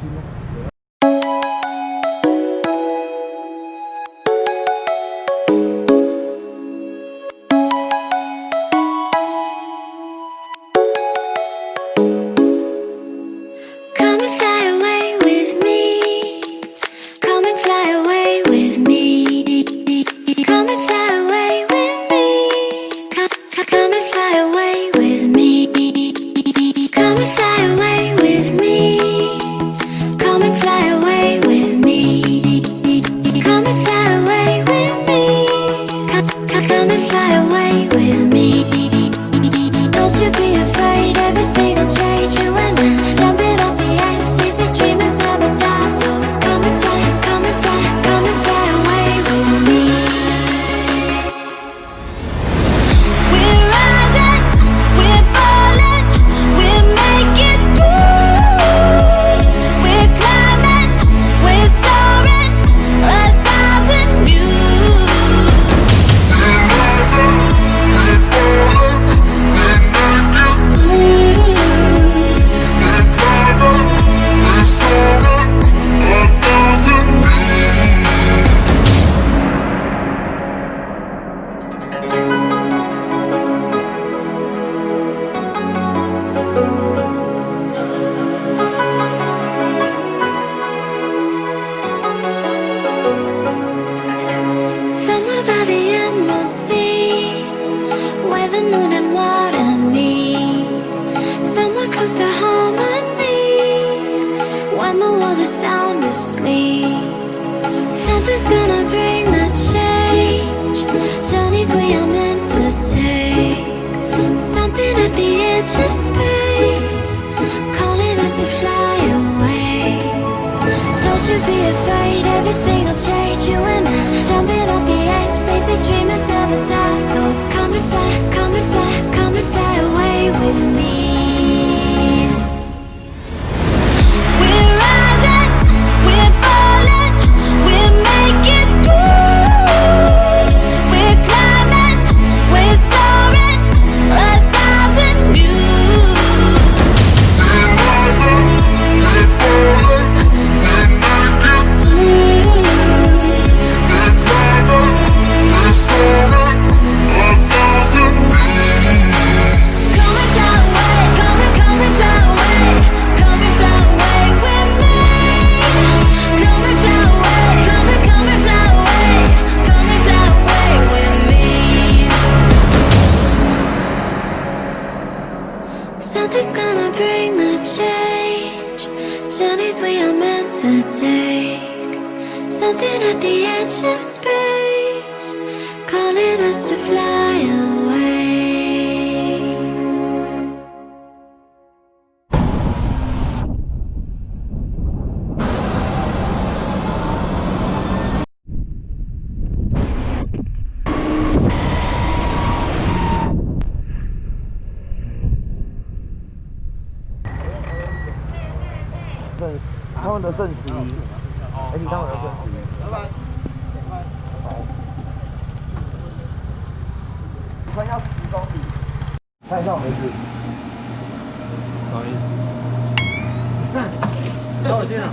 ছিল fly away with me. The moon and water meet. Somewhere close to harmony, when the world is sound asleep. Something's gonna bring Something at the edge of space, calling us to fly away. 对，他们的剩十一， 哎，你他们的剩十一。拜拜。我们要十公里，看一下我们是。不好意思。站，找我进来。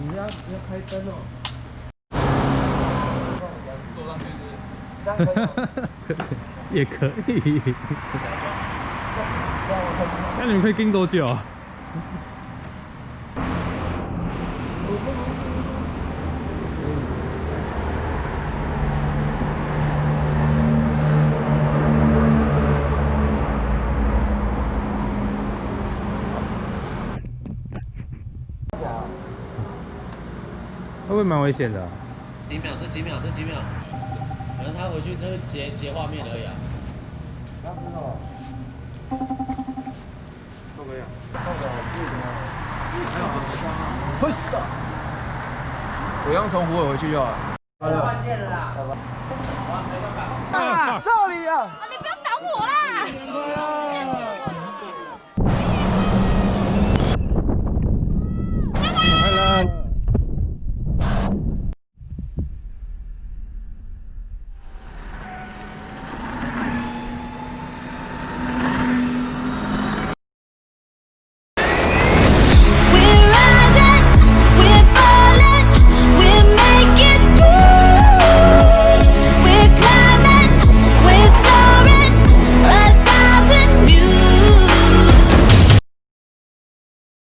你要要开灯哦。坐上去是。这样可以吗？也可以。那你们可以盯多久啊？会不会蛮危险的啊、几秒，这几秒，这几秒，可能他回去就是截截画面而已啊。这样子哦。都可以啊。会死啊！我刚从湖尾回去就好了。关键了啦！啊！这里啊！你不要挡我啦！